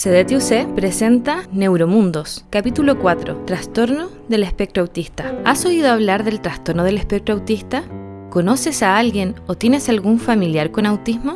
CDTUC presenta Neuromundos, capítulo 4, Trastorno del espectro autista. ¿Has oído hablar del trastorno del espectro autista? ¿Conoces a alguien o tienes algún familiar con autismo?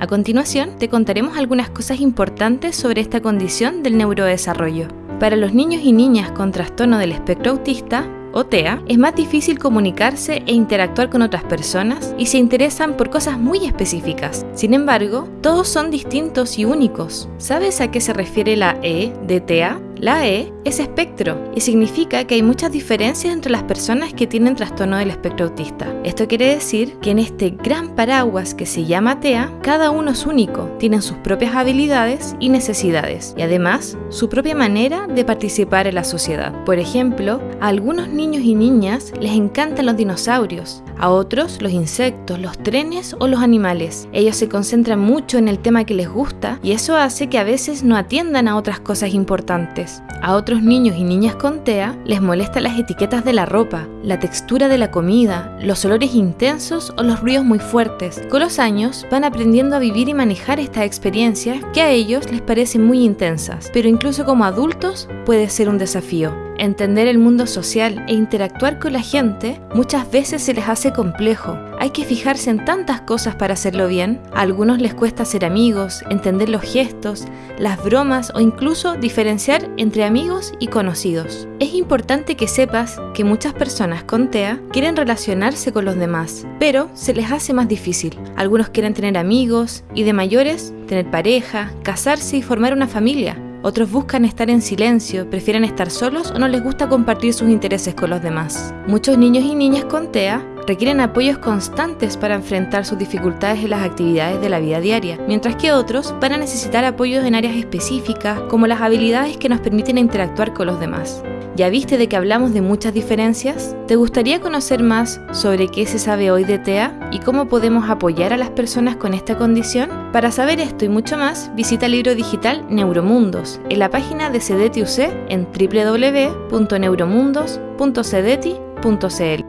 A continuación, te contaremos algunas cosas importantes sobre esta condición del neurodesarrollo. Para los niños y niñas con trastorno del espectro autista, o TEA, es más difícil comunicarse e interactuar con otras personas y se interesan por cosas muy específicas. Sin embargo, todos son distintos y únicos. ¿Sabes a qué se refiere la E de TEA? La E es espectro y significa que hay muchas diferencias entre las personas que tienen trastorno del espectro autista. Esto quiere decir que en este gran paraguas que se llama TEA, cada uno es único, tienen sus propias habilidades y necesidades y además su propia manera de participar en la sociedad. Por ejemplo, a algunos niños y niñas les encantan los dinosaurios, a otros los insectos, los trenes o los animales. Ellos se concentran mucho en el tema que les gusta y eso hace que a veces no atiendan a otras cosas importantes. A otros niños y niñas con TEA les molestan las etiquetas de la ropa, la textura de la comida, los olores intensos o los ruidos muy fuertes. Con los años van aprendiendo a vivir y manejar estas experiencias que a ellos les parecen muy intensas, pero incluso como adultos puede ser un desafío. Entender el mundo social e interactuar con la gente muchas veces se les hace complejo. Hay que fijarse en tantas cosas para hacerlo bien. A algunos les cuesta ser amigos, entender los gestos, las bromas o incluso diferenciar entre amigos y conocidos. Es importante que sepas que muchas personas con TEA quieren relacionarse con los demás, pero se les hace más difícil. Algunos quieren tener amigos y de mayores tener pareja, casarse y formar una familia. Otros buscan estar en silencio, prefieren estar solos o no les gusta compartir sus intereses con los demás. Muchos niños y niñas con TEA requieren apoyos constantes para enfrentar sus dificultades en las actividades de la vida diaria, mientras que otros van a necesitar apoyos en áreas específicas como las habilidades que nos permiten interactuar con los demás. ¿Ya viste de que hablamos de muchas diferencias? ¿Te gustaría conocer más sobre qué se sabe hoy de TEA y cómo podemos apoyar a las personas con esta condición? Para saber esto y mucho más, visita el libro digital Neuromundos en la página de CDTUC en www.neuromundos.cdeti.cl.